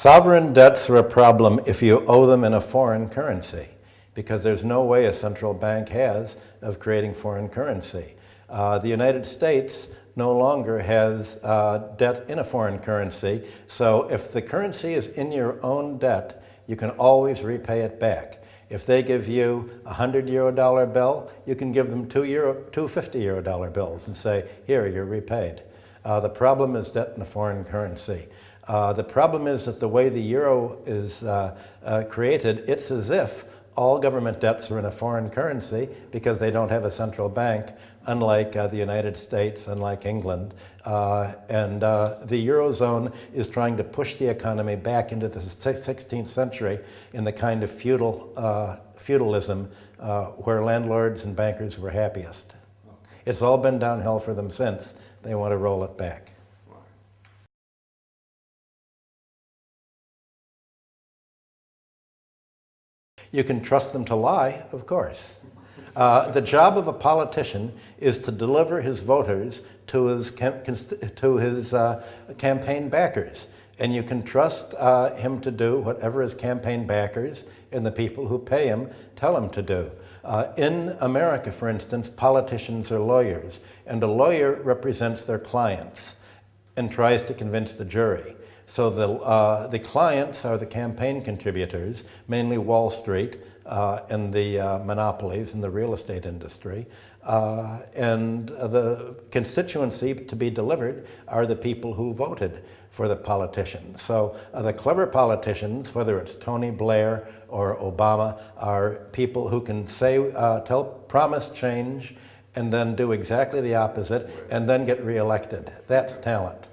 Sovereign debts are a problem if you owe them in a foreign currency because there's no way a central bank has of creating foreign currency. Uh, the United States no longer has uh, debt in a foreign currency, so if the currency is in your own debt, you can always repay it back. If they give you a 100 euro dollar bill, you can give them two, euro, two 50 euro dollar bills and say, here, you're repaid. Uh, the problem is debt in a foreign currency. Uh, the problem is that the way the euro is uh, uh, created, it's as if all government debts are in a foreign currency because they don't have a central bank, unlike uh, the United States, unlike England. Uh, and the Eurozone is trying to push the economy back into the 16th century in the kind of feudal, feudalism where landlords and bankers were happiest. It's all been downhill for them since. They want to roll it back. You can trust them to lie, of course. Uh, the job of a politician is to deliver his voters to his, to his uh, campaign backers. And you can trust uh, him to do whatever his campaign backers and the people who pay him tell him to do. Uh, in America, for instance, politicians are lawyers, and a lawyer represents their clients and tries to convince the jury. So the, uh, the clients are the campaign contributors, mainly Wall Street uh, and the uh, monopolies in the real estate industry. Uh, and the constituency to be delivered are the people who voted for the politician. So uh, the clever politicians, whether it's Tony Blair or Obama, are people who can say, uh, tell, promise change, and then do exactly the opposite, and then get reelected. That's talent.